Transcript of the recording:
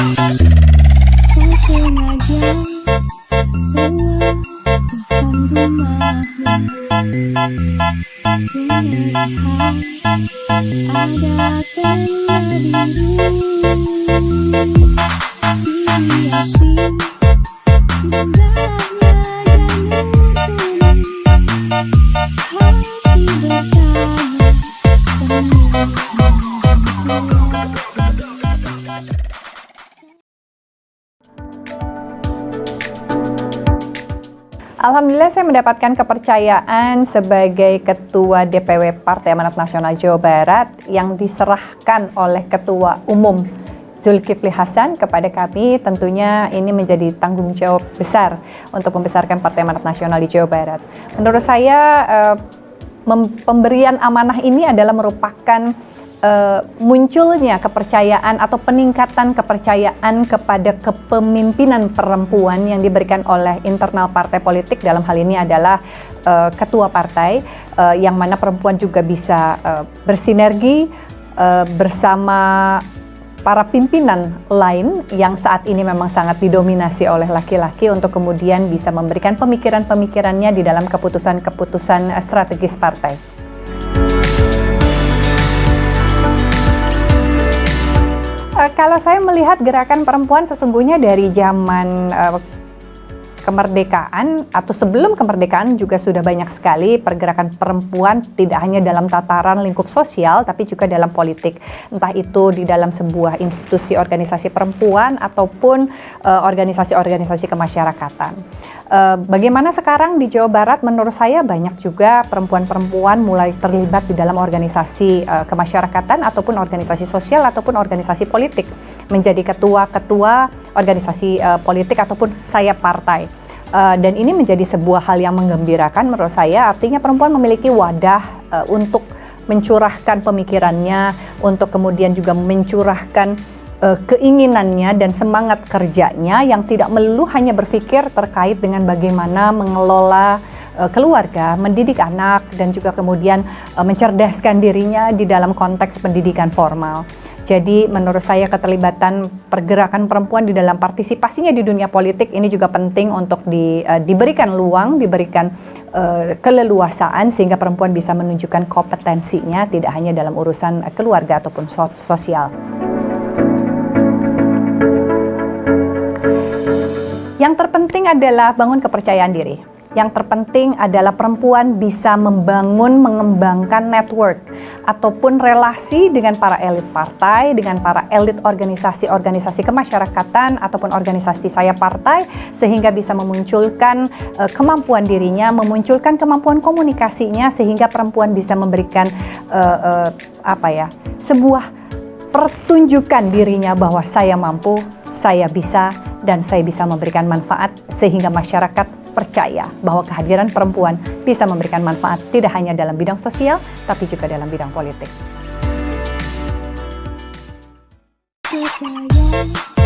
Ku keluar bukan rumahmu melihat ada biru Dihiasi indahnya janur kuning Hati bertanya penuh Alhamdulillah saya mendapatkan kepercayaan sebagai Ketua DPW Partai Amanat Nasional Jawa Barat yang diserahkan oleh Ketua Umum Zulkifli Hasan kepada kami tentunya ini menjadi tanggung jawab besar untuk membesarkan Partai Amanat Nasional di Jawa Barat. Menurut saya eh, pemberian amanah ini adalah merupakan eh, munculnya kepercayaan atau peningkatan kepercayaan kepada kepemimpinan perempuan yang diberikan oleh internal partai politik dalam hal ini adalah eh, ketua partai eh, yang mana perempuan juga bisa eh, bersinergi eh, bersama para pimpinan lain yang saat ini memang sangat didominasi oleh laki-laki untuk kemudian bisa memberikan pemikiran-pemikirannya di dalam keputusan-keputusan strategis partai. Kalau saya melihat gerakan perempuan sesungguhnya dari zaman eh, kemerdekaan atau sebelum kemerdekaan juga sudah banyak sekali pergerakan perempuan tidak hanya dalam tataran lingkup sosial tapi juga dalam politik. Entah itu di dalam sebuah institusi organisasi perempuan ataupun eh, organisasi-organisasi kemasyarakatan. Eh, bagaimana sekarang di Jawa Barat? Menurut saya banyak juga perempuan-perempuan mulai terlibat di dalam organisasi eh, kemasyarakatan ataupun organisasi sosial ataupun organisasi politik. Menjadi ketua-ketua organisasi eh, politik ataupun sayap partai. Uh, dan ini menjadi sebuah hal yang menggembirakan menurut saya artinya perempuan memiliki wadah uh, untuk mencurahkan pemikirannya untuk kemudian juga mencurahkan uh, keinginannya dan semangat kerjanya yang tidak melulu hanya berpikir terkait dengan bagaimana mengelola uh, keluarga, mendidik anak dan juga kemudian uh, mencerdaskan dirinya di dalam konteks pendidikan formal. Jadi menurut saya keterlibatan pergerakan perempuan di dalam partisipasinya di dunia politik ini juga penting untuk di, uh, diberikan luang, diberikan uh, keleluasaan sehingga perempuan bisa menunjukkan kompetensinya tidak hanya dalam urusan keluarga ataupun so sosial. Yang terpenting adalah bangun kepercayaan diri. Yang terpenting adalah perempuan bisa membangun, mengembangkan network ataupun relasi dengan para elit partai, dengan para elit organisasi-organisasi kemasyarakatan ataupun organisasi saya partai sehingga bisa memunculkan uh, kemampuan dirinya, memunculkan kemampuan komunikasinya sehingga perempuan bisa memberikan uh, uh, apa ya, sebuah pertunjukan dirinya bahwa saya mampu, saya bisa dan saya bisa memberikan manfaat sehingga masyarakat percaya bahwa kehadiran perempuan bisa memberikan manfaat tidak hanya dalam bidang sosial, tapi juga dalam bidang politik. percaya